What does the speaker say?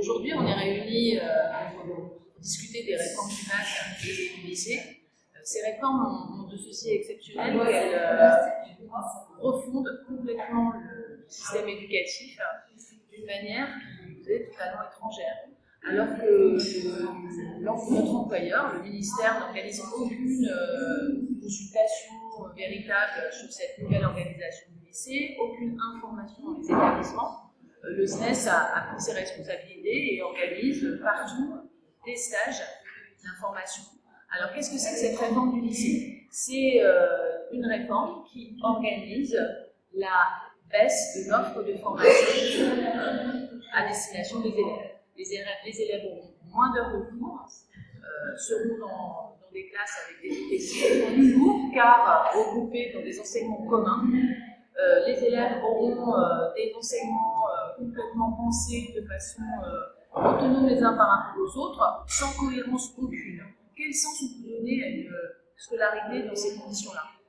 Aujourd'hui, on est réunis euh, pour discuter des réformes du bac et du lycée. Euh, ces réformes ont, de ceci exceptionnel qu'elles euh, refondent complètement le système éducatif hein, d'une manière qui est totalement étrangère. Alors que notre employeur, le ministère, n'organise aucune consultation véritable sur cette nouvelle organisation du lycée, aucune information dans les établissements. Le SNES a, pris ses responsabilités et organise partout des stages d'information. Alors qu'est-ce que c'est que cette réforme du lycée? C'est une réforme qui organise la baisse de l'offre de formation à destination des élèves. Les élèves, les élèves auront moins d'heures de cours, euh, seront dans, des classes avec des textes plus lourds car regroupés dans des enseignements communs. Euh, les élèves auront euh, des enseignements complètement pensés de façon autonome les uns par rapport aux autres, sans cohérence aucune. Quel sens on peut donner à une scolarité dans ces conditions-là?